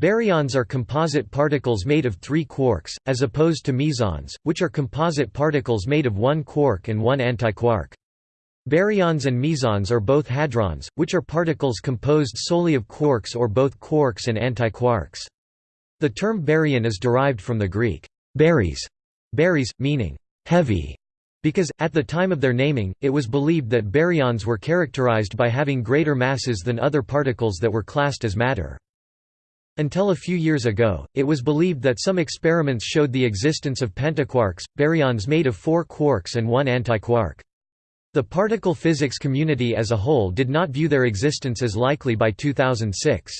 Baryons are composite particles made of three quarks, as opposed to mesons, which are composite particles made of one quark and one antiquark. Baryons and mesons are both hadrons, which are particles composed solely of quarks or both quarks and antiquarks. The term baryon is derived from the Greek baris, baris, meaning heavy, because, at the time of their naming, it was believed that baryons were characterized by having greater masses than other particles that were classed as matter. Until a few years ago, it was believed that some experiments showed the existence of pentaquarks, baryons made of four quarks and one antiquark. The particle physics community as a whole did not view their existence as likely by 2006.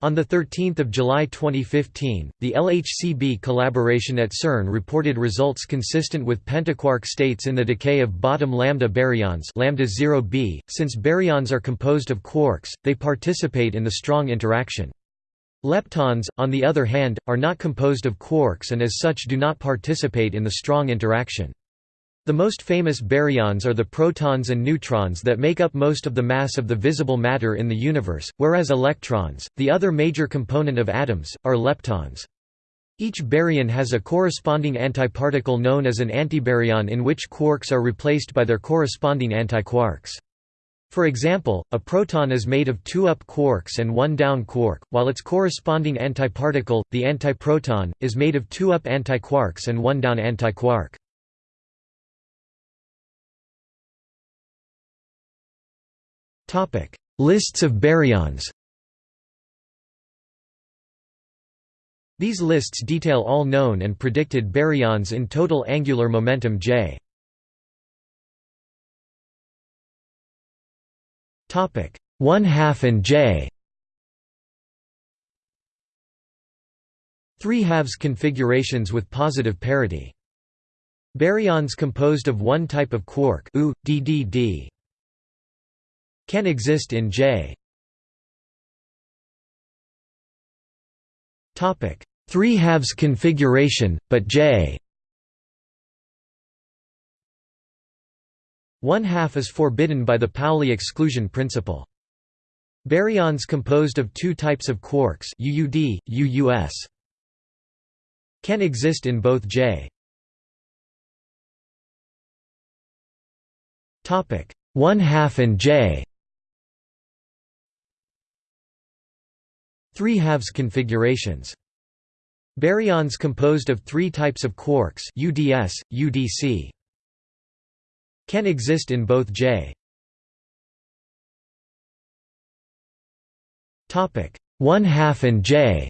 On 13 July 2015, the LHCb collaboration at CERN reported results consistent with pentaquark states in the decay of bottom lambda baryons lambda 0b. .Since baryons are composed of quarks, they participate in the strong interaction. Leptons, on the other hand, are not composed of quarks and as such do not participate in the strong interaction. The most famous baryons are the protons and neutrons that make up most of the mass of the visible matter in the universe, whereas electrons, the other major component of atoms, are leptons. Each baryon has a corresponding antiparticle known as an antibaryon in which quarks are replaced by their corresponding antiquarks. For example, a proton is made of two up quarks and one down quark, while its corresponding antiparticle, the antiproton, is made of two up antiquarks and one down antiquark. Lists of baryons. These lists detail all known and predicted baryons in total angular momentum J. Topic: 1 half and J. 3 halves configurations with positive parity. Baryons composed of one type of quark U, DDD, can exist in J. Topic: 3 halves configuration, but J. 1 half is forbidden by the Pauli exclusion principle. Baryons composed of two types of quarks UUD, UUS can exist in both J. Topic: 1 half and J. 3 halves configurations. Baryons composed of three types of quarks UDS, UDC can exist in both J. Topic 1 half and J.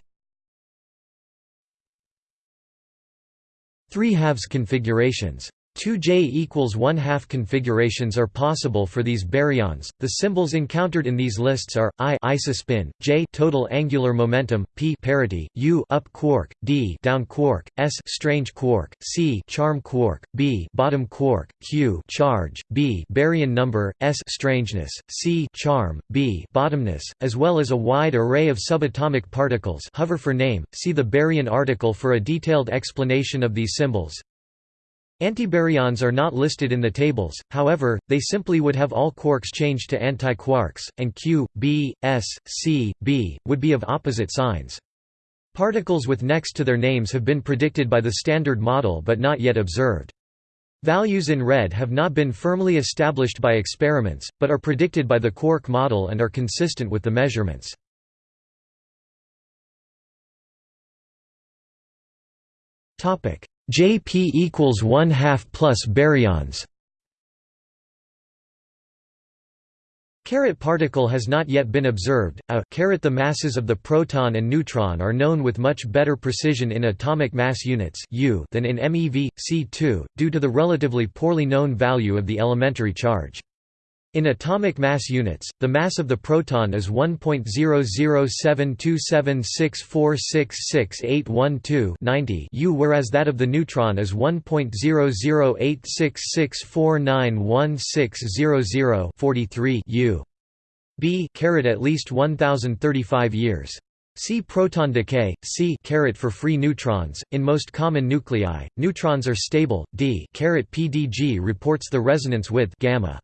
3 halves configurations 2J equals 1 half configurations are possible for these baryons. The symbols encountered in these lists are I isospin, J total angular momentum, P parity, U up quark, D down quark, S strange quark, C charm quark, B bottom quark, Q charge, B baryon number, S strangeness, C charm, B bottomness, as well as a wide array of subatomic particles. Hover for name. See the baryon article for a detailed explanation of these symbols. Antibaryons are not listed in the tables, however, they simply would have all quarks changed to antiquarks, and Q, B, S, C, B, would be of opposite signs. Particles with next to their names have been predicted by the Standard Model but not yet observed. Values in red have not been firmly established by experiments, but are predicted by the quark model and are consistent with the measurements. Jp equals 1 half plus baryons Caret particle has not yet been observed. A caret the masses of the proton and neutron are known with much better precision in atomic mass units U than in MeV C2 due to the relatively poorly known value of the elementary charge. In atomic mass units, the mass of the proton is 1.0072764668812 U whereas that of the neutron is 1.00866491600 U. B caret at least 1035 years. See proton decay, C caret for free neutrons. In most common nuclei, neutrons are stable. D caret PDG reports the resonance width gamma.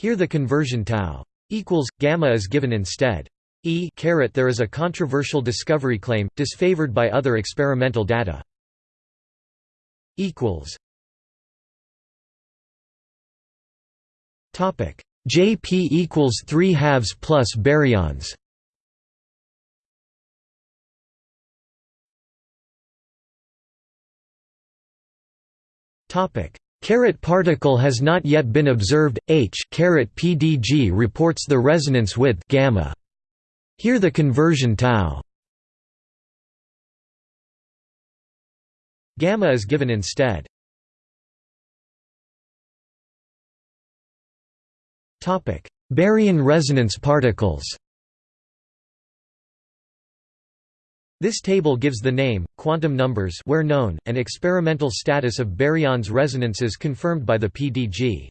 Here the conversion tau equals gamma is given instead. E there is a controversial discovery claim, disfavored by other experimental data. equals Topic JP equals 3 halves plus baryons Topic Caret particle has not yet been observed. H caret PDG reports the resonance width gamma. Here the conversion tau gamma is given instead. Topic: Baryon resonance particles. This table gives the name, quantum numbers where known, and experimental status of baryons resonances confirmed by the PDG.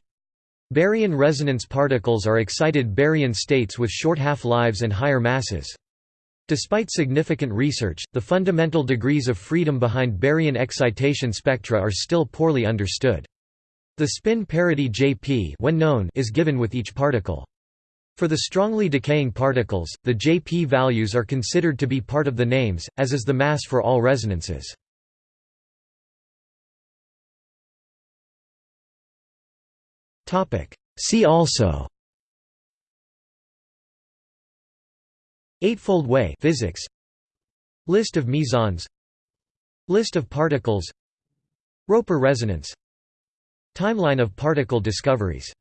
Baryon resonance particles are excited baryon states with short half-lives and higher masses. Despite significant research, the fundamental degrees of freedom behind baryon excitation spectra are still poorly understood. The spin parity Jp when known is given with each particle. For the strongly decaying particles, the Jp values are considered to be part of the names, as is the mass for all resonances. See also Eightfold way physics List of mesons List of particles Roper resonance Timeline of particle discoveries